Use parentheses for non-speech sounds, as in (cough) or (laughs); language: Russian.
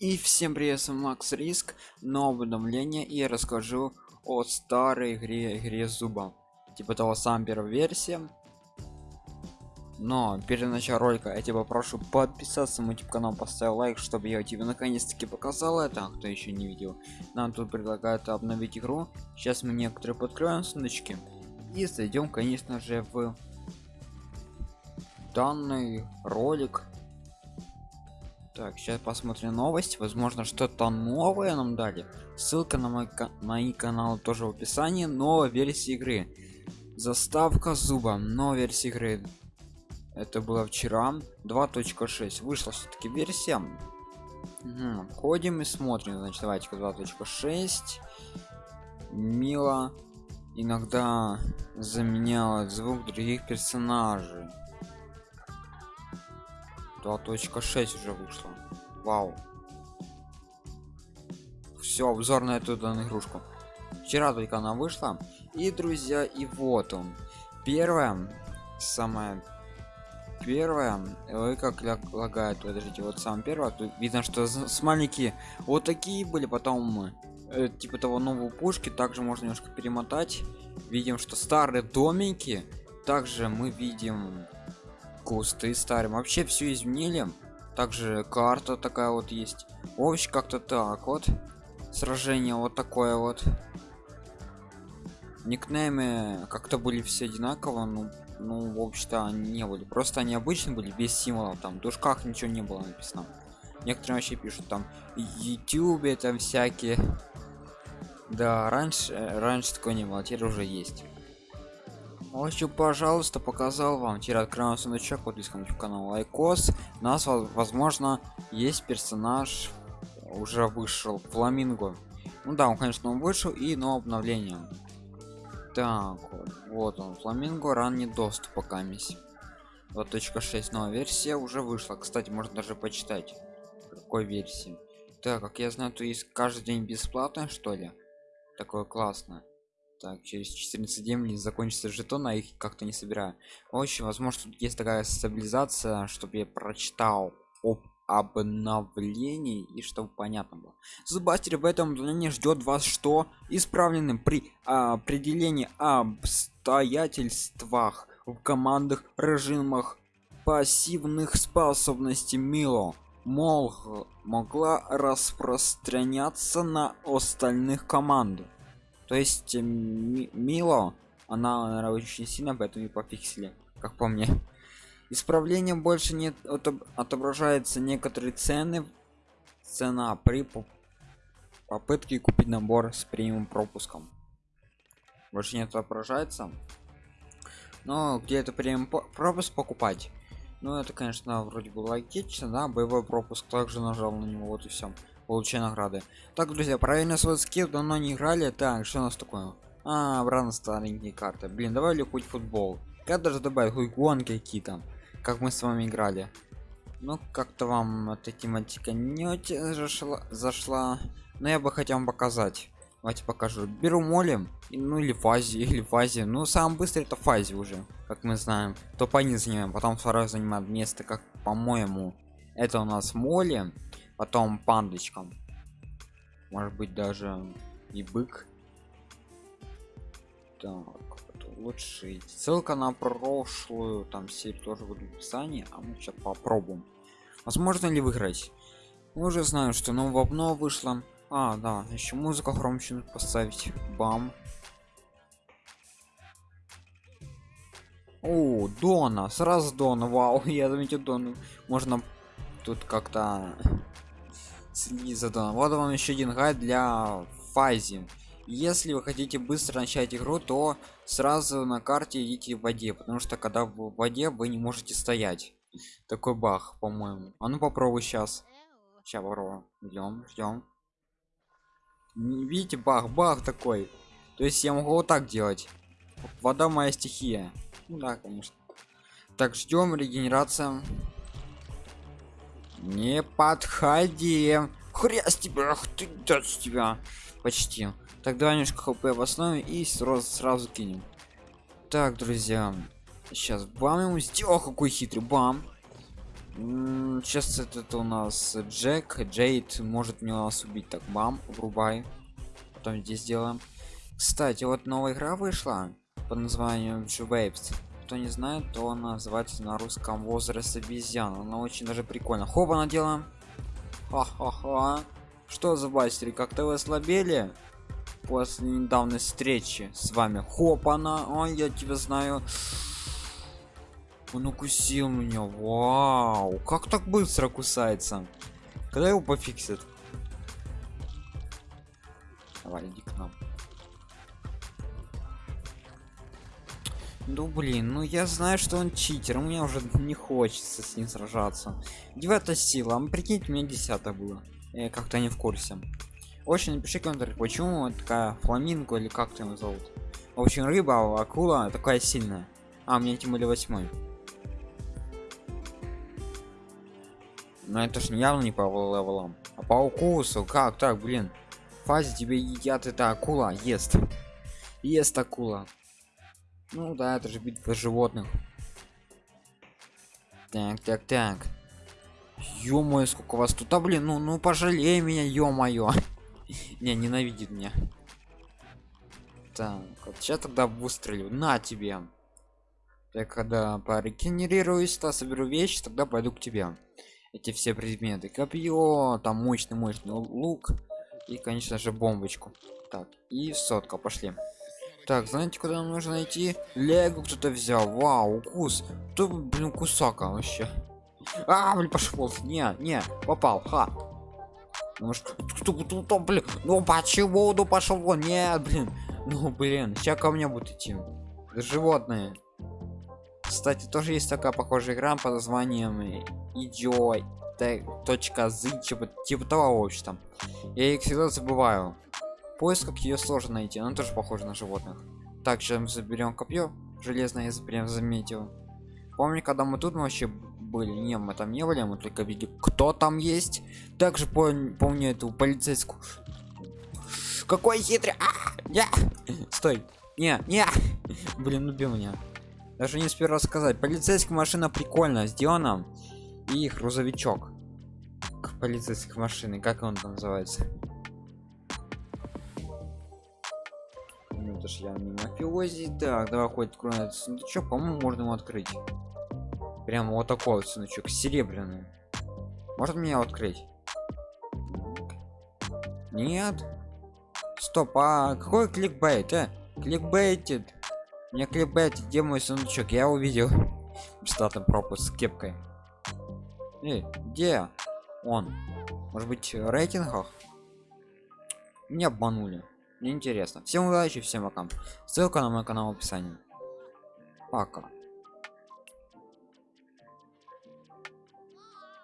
И всем привет, с вами Макс Риск, новое обновление и расскажу о старой игре, игре зуба. Типа того сам первая версия. Но перед началом ролика я тебя прошу подписаться на мой канал, поставить лайк, чтобы я тебе наконец-таки показал это, кто еще не видел. Нам тут предлагают обновить игру. Сейчас мы некоторые подкроем сундучки и зайдем, конечно же, в данный ролик так сейчас посмотрим новость. Возможно что-то новое нам дали. Ссылка на мой мои каналы тоже в описании. Новая версия игры. Заставка зуба. Новая версия игры. Это было вчера. 2.6 вышла все-таки версия. Угу. входим и смотрим. Значит давайте 2.6 мило иногда заменяла звук других персонажей 2.6 уже вышло вау. Все обзор на эту данную игрушку. Вчера только она вышла. И друзья и вот он. Первое самое первое ой как лагает подождите. Вот сам первое тут видно что с маленькие вот такие были потом э, типа того нового пушки. Также можно немножко перемотать. Видим что старые домики. Также мы видим кусты старым вообще все изменили. Также карта такая вот есть. Общем как-то так вот. Сражение вот такое вот. Никнеймы как-то были все одинаково ну ну в общем-то они не были. Просто они обычно были без символов там в душках ничего не было написано. Некоторые вообще пишут там youtube там всякие. Да раньше раньше такое не было теперь уже есть в общем пожалуйста показал вам теперь открываем сундучок подпискам в канал лайкос. У нас возможно есть персонаж уже вышел фламинго. Ну да он конечно он вышел и но обновление. Так вот он фламинго ранний доступ пока мисс. 2.6 новая версия уже вышла. Кстати можно даже почитать какой версии. Так как я знаю то есть каждый день бесплатно что ли? Такое классно так через 14 дней закончится жетон а их как-то не собираю. В возможно тут есть такая стабилизация чтобы я прочитал об обновлении и чтобы понятно было. Зубастер в этом обновлении ждет вас что? Исправленным при определении обстоятельствах в командах режимах пассивных способностей мило. Мол могла распространяться на остальных команд то есть э, мило она наверное, очень сильно поэтому и пофиксили как по мне. Исправление больше не отображается некоторые цены. Цена при попытке купить набор с премиум пропуском. Больше не отображается. Но где это премиум пропуск покупать? Ну это конечно вроде бы логично да боевой пропуск также нажал на него вот и все получай награды. Так друзья правильно свой скилл давно не играли так что у нас такое? А обратно старенькие карты. Блин давай ли хоть футбол? Как даже добавить хоть гонки какие-то как мы с вами играли. Ну как-то вам эта тематика не очень зашла, зашла но я бы хотел вам показать. Давайте покажу. Беру молем ну или фазе (laughs) или фазе ну самый быстрый это фазе уже как мы знаем. То по занимаем потом второй занимает место как по-моему это у нас молем потом пандочкам. Может быть даже и бык. Так лучше ссылка на прошлую там серию тоже будет в описании а мы сейчас попробуем. Возможно ли выиграть? Мы уже знаем что нового обнова вышло а да еще музыка громче поставить. Бам. О дона. Сразу дона. Вау (laughs) я заметил дона можно тут как-то следить за доном вот вам еще один гайд для фази. Если вы хотите быстро начать игру то сразу на карте идите в воде потому что когда в воде вы не можете стоять. Такой бах по-моему. А ну попробуй сейчас. Сейчас попробуем ждем ждем видите бах бах такой. То есть я могу вот так делать. Вода моя стихия. Ну да конечно. Так ждем регенерация. Не подходи хрясь тебя ах ты да с тебя почти так давай немножко хп в основе и сразу сразу кинем так друзья сейчас бам ему сделал какой хитрый бам Сейчас этот у нас Джек, Джейд может мне нас убить. Так, бам, врубай. Потом здесь сделаем. Кстати, вот новая игра вышла под названием Waves. Кто не знает, то она называется на русском возраст обезьян. Она очень даже прикольно. Хоба наделаем. Ха-ха-ха. Что за бастери, как-то вы ослабели? После недавней встречи с вами. Хоп, она. Ой, я тебя знаю. Он укусил меня. Вау. Как так быстро кусается? Когда его пофиксит? Давай, иди к нам. Ну блин, ну я знаю, что он читер, мне уже не хочется с ним сражаться. Девятая сила, а прикиньте, у меня десятая было. Я как-то не в курсе. Очень напиши комментарий, почему такая фламинго или как ты его зовут. В общем, рыба, акула такая сильная. А, у меня тем более восьмой. Но это ж явно не по левелам. А по укусу, как так, блин? Фазе тебе едят эта акула, ест. Ест акула. Ну да, это же битва животных. Так, так, так. Ё-моё, сколько вас тут, а блин, ну, ну пожалей меня, ё-моё. (laughs) Не, ненавидит меня. Так, вот сейчас тогда выстрелю. На тебе. Я когда порегенерируюсь, то соберу вещи, тогда пойду к тебе. Эти все предметы. Копье, там мощный мощный лук. И, конечно же, бомбочку. Так, и сотка, пошли. Так, знаете, куда нам нужно найти? Лего кто-то взял. Вау, укус. Кто, блин, кусака вообще? А, блин, пошел. Не, не, попал. Ха. Ну что, кто, блин, ну почему, ну пошел вон, нет, блин, ну блин, сейчас ко мне будут идти, животные. Кстати, тоже есть такая похожая игра под названием Идио точка з типа, типа того в общем. Я их всегда забываю. Поиск как ее сложно найти, она тоже похожа на животных. Так, мы заберем копье железное, я прям заметил. Помню, когда мы тут вообще были, не, мы там не были, мы только видели, кто там есть. Также помню, эту полицейскую. Какой хитрый! А, я! Стой! Не, не! Блин, убил меня. Даже не успел рассказать. Полицейская машина прикольно сделана. И грузовичок. Полицейской машины, как он там называется? Ж я не мафиози. Так, давай хоть откроем сундучок. По-моему, можно его открыть. Прямо вот такой вот сундучок, серебряный. Может мне открыть? Нет. Стоп, а какой кликбейт, э? Кликбейтит. Мне кликбейт, где мой сундучок? Я увидел. (laughs) Бесплатный пропуск с кепкой. Эй, где он? Может быть, в рейтингах? Меня обманули. Мне интересно. Всем удачи, всем пока. Ссылка на мой канал в описании. Пока.